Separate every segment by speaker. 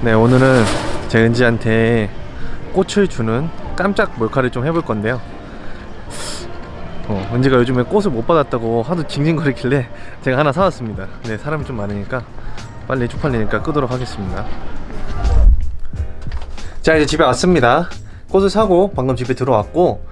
Speaker 1: 네 오늘은 제 은지한테 꽃을 주는 깜짝 몰카를 좀 해볼 건데요. 어, 은지가 요즘에 꽃을 못 받았다고 하도 징징거리길래 제가 하나 사왔습니다. 네 사람이 좀 많으니까 빨리 쪽팔리니까 끄도록 하겠습니다. 자 이제 집에 왔습니다. 꽃을 사고 방금 집에 들어왔고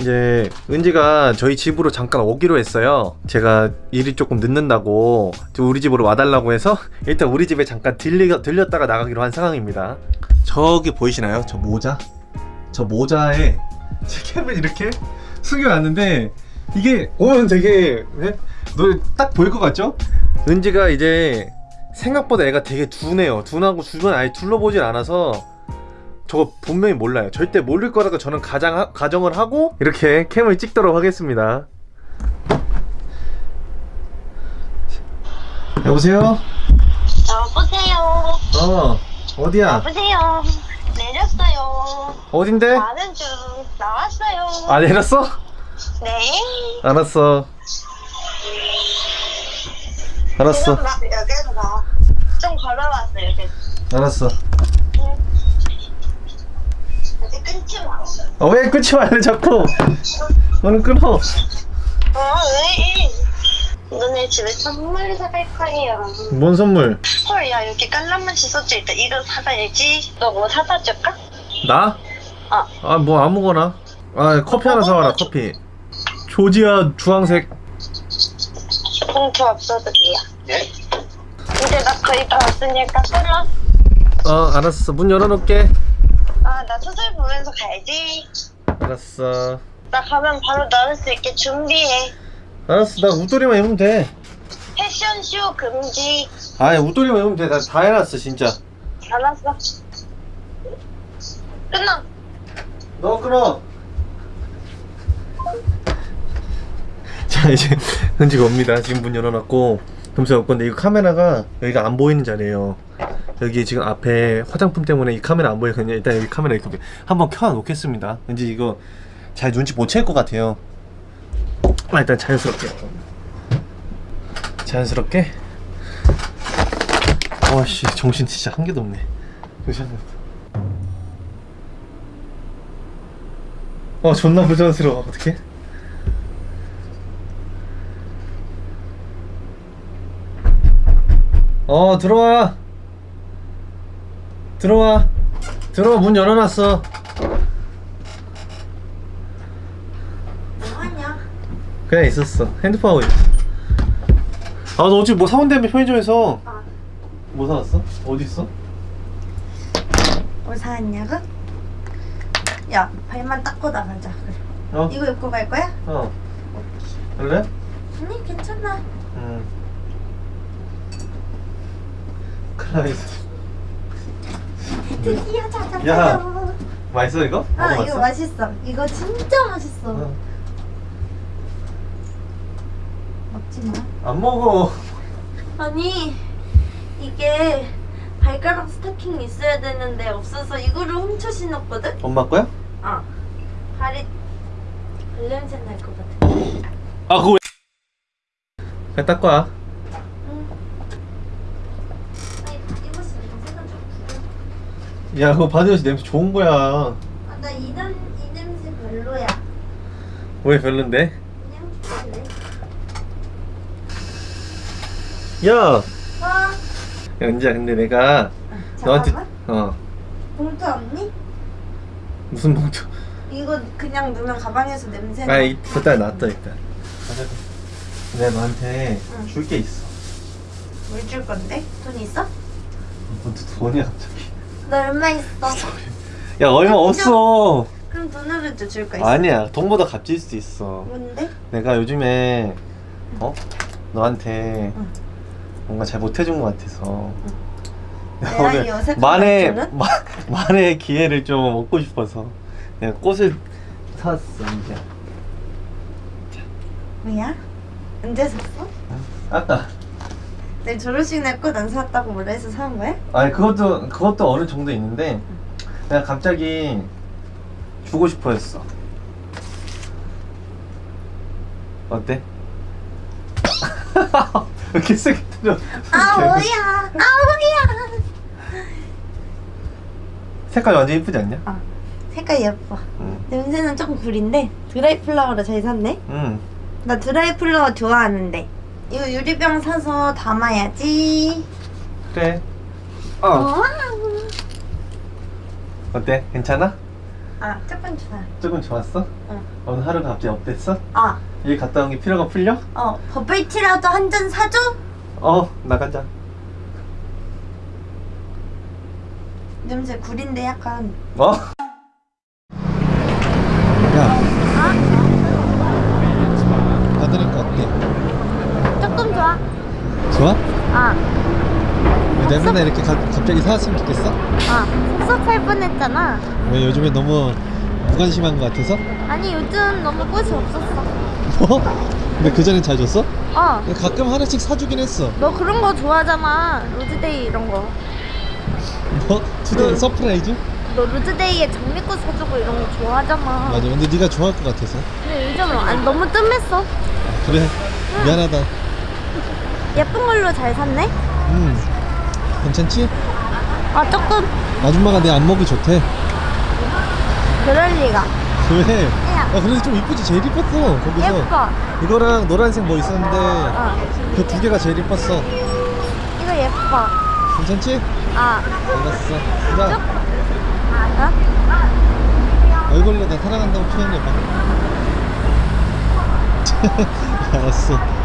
Speaker 1: 이제 은지가 저희 집으로 잠깐 오기로 했어요 제가 일이 조금 늦는다고 저 우리 집으로 와달라고 해서 일단 우리 집에 잠깐 들리, 들렸다가 나가기로 한 상황입니다 저기 보이시나요? 저 모자? 저 모자에 제 캠을 이렇게 숙여놨는데 이게 오면 되게 네? 너딱 보일 것 같죠? 은지가 이제 생각보다 애가 되게 둔해요 둔하고 주변 아예 둘러보질 않아서 저거 분명히 몰라요 절대 모를 거라고 저는 가장, 가정을 하고 이렇게 캠을 찍도록 하겠습니다 여보세요?
Speaker 2: 여보세요.
Speaker 1: 어 어디야?
Speaker 2: 여보세요. 내렸어요.
Speaker 1: 어딘데?
Speaker 2: 가는 중 나왔어요.
Speaker 1: 아 내렸어?
Speaker 2: 네.
Speaker 1: 알았어 알았어
Speaker 2: 여기서 나. 좀 걸어왔어요. 여기.
Speaker 1: 알았어
Speaker 2: 마.
Speaker 1: 어, 왜 끊지 말래 자꾸 너는 끊어
Speaker 2: 어, 왜? 너네 집에 선물 사갈 거예요.
Speaker 1: 뭔 선물?
Speaker 2: 헐, 야, 여기 깔라맛이 써져 있다. 이거 사가야지. 너 뭐 사다 줄까?
Speaker 1: 나?
Speaker 2: 어.
Speaker 1: 아뭐 아무거나 아 커피 하나 사와라 커피 조지아 주황색
Speaker 2: 봉투 없어도 돼요. 이제 나 거의 다 왔으니까 끊어.
Speaker 1: 어 알았어 문 열어놓을게
Speaker 2: 아, 나 소설 보면서 가야지.
Speaker 1: 알았어
Speaker 2: 나 가면 바로 나올 수 있게 준비해.
Speaker 1: 알았어 나 웃돌이만 입으면 돼
Speaker 2: 패션쇼 금지.
Speaker 1: 아니 웃돌이만 입으면 돼 나 다 해놨어 진짜
Speaker 2: 알았어. 끊어.
Speaker 1: 너 끊어 자 이제 은지가 옵니다 지금 문 열어놨고 금세 올 건데 이거 카메라가 여기가 안 보이는 자리에요 여기 지금 앞에 화장품 때문에 이 카메라 안 보이거든요 일단 여기 카메라 이렇게 한번 켜 놓겠습니다. 왠지 이거 잘 눈치 못 챌 것 같아요. 아, 일단 자연스럽게. 자연스럽게? 어씨 정신 진짜 한 개도 없네. 어 존나 부자연스러워. 어떡해? 어 들어와 들어와 들어와 문 열어놨어
Speaker 2: 뭐하냐?
Speaker 1: 그냥 있었어 핸드폰 하고 있어 아너 어제 뭐 사온다며 편의점에서
Speaker 2: 아.
Speaker 1: 뭐 사왔어? 어디 있어?
Speaker 2: 뭐 사왔냐고? 야, 발만 닦고 나가자. 그래.
Speaker 1: 어?
Speaker 2: 이거 입고 갈 거야?
Speaker 1: 어 그래?
Speaker 2: 아니, 괜찮아.
Speaker 1: 응 클라이스
Speaker 2: 드디어.
Speaker 1: 야. 맛있어 이거?
Speaker 2: 아? 이거 맛있어. 이거 진짜 맛있어.
Speaker 1: 어.
Speaker 2: 먹지 마.
Speaker 1: 안 먹어
Speaker 2: 아니, 이게 발가락 스타킹 있어야 되는데 없어서 이거를 훔쳐 신었거든?
Speaker 1: 엄마 거야?
Speaker 2: 아. 발이 발냄새 날 것 같아.
Speaker 1: 아 그거 왜 그냥 닦고 와
Speaker 2: 응. 아니, 이거 쓰는 색은 좀 구려.
Speaker 1: 야 그거 바디워시 냄새 좋은 거야
Speaker 2: 아, 나이 이 냄새 별로야.
Speaker 1: 왜 별론데?
Speaker 2: 그냥?
Speaker 1: 야
Speaker 2: 어?
Speaker 1: 야, 은지야 근데 내가 너한테
Speaker 2: 잠깐만.
Speaker 1: 어
Speaker 2: 봉투 없니?
Speaker 1: 무슨 봉투
Speaker 2: 이거 그냥 넣으면 가방에서 냄새 나.
Speaker 1: 아 일단 놨다 일단 내가 너한테
Speaker 2: 응.
Speaker 1: 줄 게 있어
Speaker 2: 뭘줄 건데? 돈 있어?
Speaker 1: 뭐 돈이야 갑자기
Speaker 2: 너 얼마 있어?
Speaker 1: 야 얼마 없어
Speaker 2: 그럼 돈으로 줄거 있어?
Speaker 1: 아니야 돈보다 값질 수도 있어
Speaker 2: 뭔데?
Speaker 1: 내가 요즘에 어? 너한테
Speaker 2: 응.
Speaker 1: 뭔가 잘 못해준 것 같아서
Speaker 2: 이 어색한
Speaker 1: 만에? 마, 만의 기회를 좀 얻고 싶어서 내가 꽃을 사왔어 이제
Speaker 2: 뭐야? 언제 샀어?
Speaker 1: 아까
Speaker 2: 내 졸업식 날 꽃 안 샀다고 뭐라 해서 사온 거야?
Speaker 1: 아니 그것도 그것도 어느 정도 있는데 내가 갑자기 주고 싶어 했어 어때? 왜 이렇게 세게 때려
Speaker 2: 아 뭐야? 아 뭐야?
Speaker 1: 색깔 완전 예쁘지 않냐?
Speaker 2: 어. 색깔 예뻐.
Speaker 1: 응.
Speaker 2: 냄새는 조금 구린데 드라이 플라워로 잘 샀네.
Speaker 1: 응.
Speaker 2: 나 드라이 플라워 좋아하는데. 이거 유리병 사서 담아야지.
Speaker 1: 그래. 어.
Speaker 2: 어.
Speaker 1: 어때? 괜찮아?
Speaker 2: 아, 조금 좋아.
Speaker 1: 조금 좋았어?
Speaker 2: 응.
Speaker 1: 오늘 하루가 갑자기 어땠어?
Speaker 2: 아,
Speaker 1: 여기 갔다 온 게 피로가 풀려?
Speaker 2: 어, 버블티라도 한 잔 사줘?
Speaker 1: 어, 나가자.
Speaker 2: 냄새 구린데 약간.
Speaker 1: 어? 야, 받으니까 어때?
Speaker 2: 조금 좋아.
Speaker 1: 좋아?
Speaker 2: 아,
Speaker 1: 내가 맨날 이렇게 가, 갑자기 사왔으면 좋겠어?
Speaker 2: 아, 섭섭할 뻔했잖아.
Speaker 1: 왜 요즘에 너무 무관심한 것 같아서?
Speaker 2: 아니, 요즘 너무 꽃이 없었어.
Speaker 1: 뭐? 근데 그전엔 잘 줬어?
Speaker 2: 어,
Speaker 1: 가끔 하나씩 사주긴 했어
Speaker 2: 너 그런 거 좋아하잖아. 로즈데이 이런 거.
Speaker 1: 뭐? today surprise?
Speaker 2: 너 로즈데이에 장미꽃 사주고 이런 거 좋아하잖아.
Speaker 1: 맞아 근데 네가 좋아할 것 같아서
Speaker 2: 근데 요즘 안 너무 뜸했어.
Speaker 1: 그래 미안하다
Speaker 2: 예쁜 걸로 잘 샀네?
Speaker 1: 음 괜찮지?
Speaker 2: 아, 조금
Speaker 1: 아줌마가 내 안목이 좋대
Speaker 2: 그럴 리가.
Speaker 1: 왜?
Speaker 2: 야.
Speaker 1: 아 그래도 좀 이쁘지 제일 이뻤어 거기서
Speaker 2: 예뻐.
Speaker 1: 이거랑 노란색 뭐 있었는데
Speaker 2: 어,
Speaker 1: 그두 개가 제일 이뻤어
Speaker 2: 이거 예뻐.
Speaker 1: 괜찮지?
Speaker 2: 아,
Speaker 1: 알았어 자
Speaker 2: 어?
Speaker 1: 얼굴로 나 사랑한다고 표현해봐 알았어